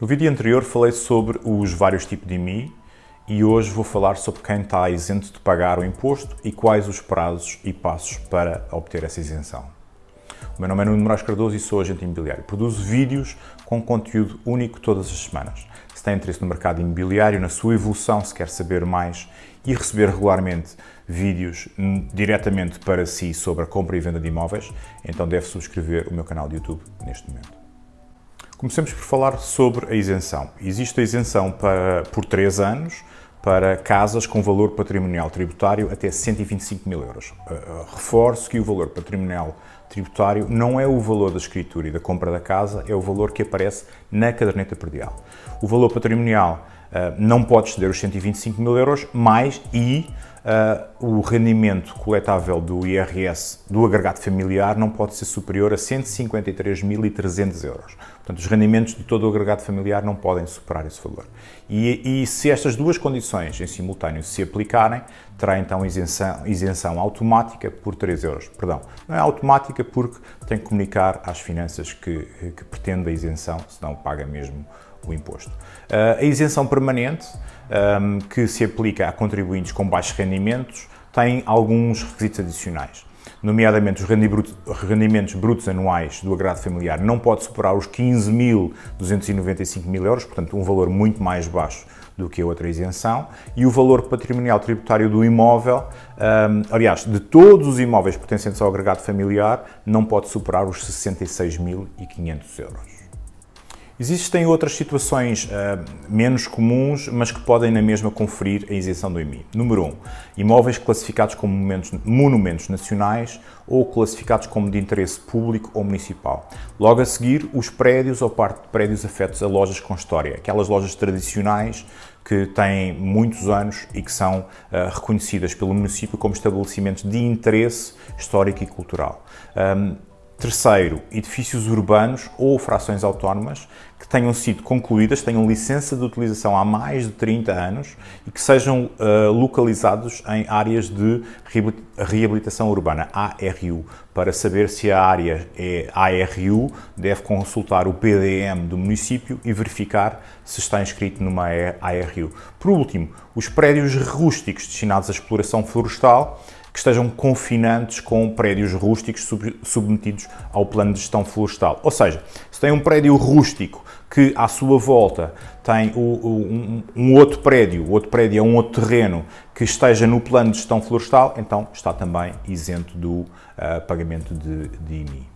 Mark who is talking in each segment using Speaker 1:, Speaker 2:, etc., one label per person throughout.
Speaker 1: No vídeo anterior falei sobre os vários tipos de IMI e hoje vou falar sobre quem está isento de pagar o imposto e quais os prazos e passos para obter essa isenção. O meu nome é Nuno Moraes Cardoso e sou agente imobiliário. Produzo vídeos com conteúdo único todas as semanas. Se tem interesse no mercado imobiliário, na sua evolução, se quer saber mais e receber regularmente vídeos diretamente para si sobre a compra e venda de imóveis, então deve subscrever o meu canal de YouTube neste momento. Comecemos por falar sobre a isenção. Existe a isenção para, por 3 anos para casas com valor patrimonial tributário até 125 mil euros. Uh, reforço que o valor patrimonial tributário não é o valor da escritura e da compra da casa, é o valor que aparece na caderneta perdial. O valor patrimonial uh, não pode exceder os 125 mil euros, mais e uh, o rendimento coletável do IRS do agregado familiar não pode ser superior a 153.300 euros. Portanto, os rendimentos de todo o agregado familiar não podem superar esse valor. E, e se estas duas condições em simultâneo se aplicarem, terá então isenção, isenção automática por 3 euros. Perdão, não é automática porque tem que comunicar às finanças que, que pretende a isenção, senão paga mesmo o imposto. Uh, a isenção permanente um, que se aplica a contribuintes com baixos rendimentos tem alguns requisitos adicionais, nomeadamente os rendimentos brutos anuais do agrado familiar não pode superar os 15.295 mil euros, portanto um valor muito mais baixo do que a outra isenção, e o valor patrimonial tributário do imóvel, um, aliás, de todos os imóveis pertencentes ao agregado familiar, não pode superar os 66.500 euros. Existem outras situações uh, menos comuns, mas que podem na mesma conferir a isenção do IMI. Número 1. Um, imóveis classificados como monumentos, monumentos nacionais ou classificados como de interesse público ou municipal. Logo a seguir, os prédios ou parte de prédios afetos a lojas com história, aquelas lojas tradicionais que têm muitos anos e que são uh, reconhecidas pelo município como estabelecimentos de interesse histórico e cultural. Um, Terceiro, edifícios urbanos ou frações autónomas que tenham sido concluídas, tenham licença de utilização há mais de 30 anos e que sejam uh, localizados em áreas de reabilitação urbana, ARU. Para saber se a área é ARU, deve consultar o PDM do município e verificar se está inscrito numa ARU. Por último, os prédios rústicos destinados à exploração florestal que estejam confinantes com prédios rústicos sub submetidos ao plano de gestão florestal. Ou seja, se tem um prédio rústico que à sua volta tem um, outro prédio, outro prédio é um outro terreno que esteja no plano de gestão florestal, então está também isento do uh, pagamento de, de IMI.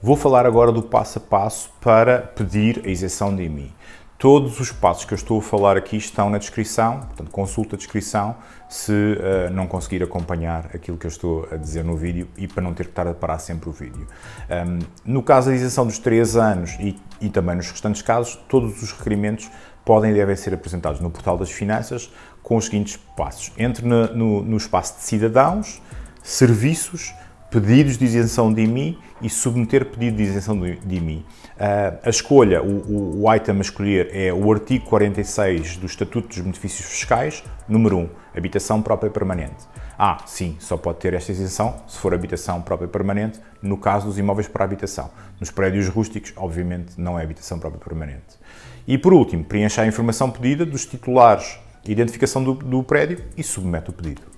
Speaker 1: Vou falar agora do passo a passo para pedir a isenção de IMI. Todos os passos que eu estou a falar aqui estão na descrição, portanto consulta a descrição se uh, não conseguir acompanhar aquilo que eu estou a dizer no vídeo e para não ter que estar a parar sempre o vídeo. Um, no caso da isenção dos 3 anos e, e também nos restantes casos, todos os requerimentos podem e devem ser apresentados no portal das finanças com os seguintes passos. Entre no, no, no espaço de cidadãos, serviços, pedidos de isenção de IMI e submeter pedido de isenção de IMI. Uh, a escolha, o, o, item a escolher é o artigo 46 do Estatuto dos Benefícios Fiscais, número 1, habitação própria permanente. Ah, sim, só pode ter esta isenção se for habitação própria permanente, no caso dos imóveis para habitação. Nos prédios rústicos, obviamente, não é habitação própria permanente. E por último, preencha a informação pedida dos titulares, identificação do, do prédio e submete o pedido.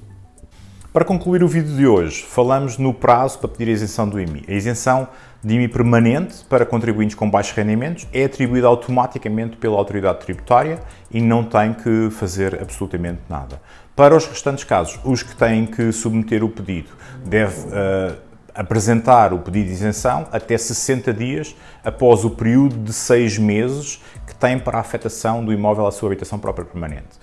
Speaker 1: Para concluir o vídeo de hoje, falamos no prazo para pedir a isenção do IMI. A isenção de IMI permanente para contribuintes com baixos rendimentos é atribuída automaticamente pela autoridade tributária e não tem que fazer absolutamente nada. Para os restantes casos, os que têm que submeter o pedido deve uh, apresentar o pedido de isenção até 60 dias após o período de 6 meses que tem para a afetação do imóvel à sua habitação própria permanente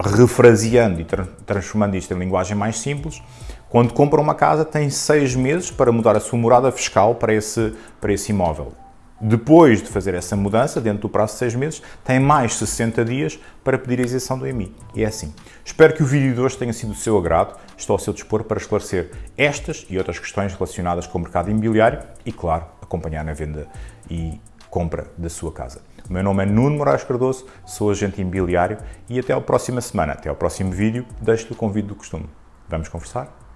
Speaker 1: refraseando e tra transformando isto em linguagem mais simples, quando compra uma casa tem seis meses para mudar a sua morada fiscal para esse, para esse imóvel. Depois de fazer essa mudança, dentro do prazo de seis meses, tem mais 60 dias para pedir a isenção do IMI. E é assim. Espero que o vídeo de hoje tenha sido do seu agrado. Estou ao seu dispor para esclarecer estas e outras questões relacionadas com o mercado imobiliário e, claro, acompanhar na venda e compra da sua casa. O meu nome é Nuno Moraes Cardoso, sou agente imobiliário e até a próxima semana, até ao próximo vídeo, deixo-lhe o convite do costume. Vamos conversar?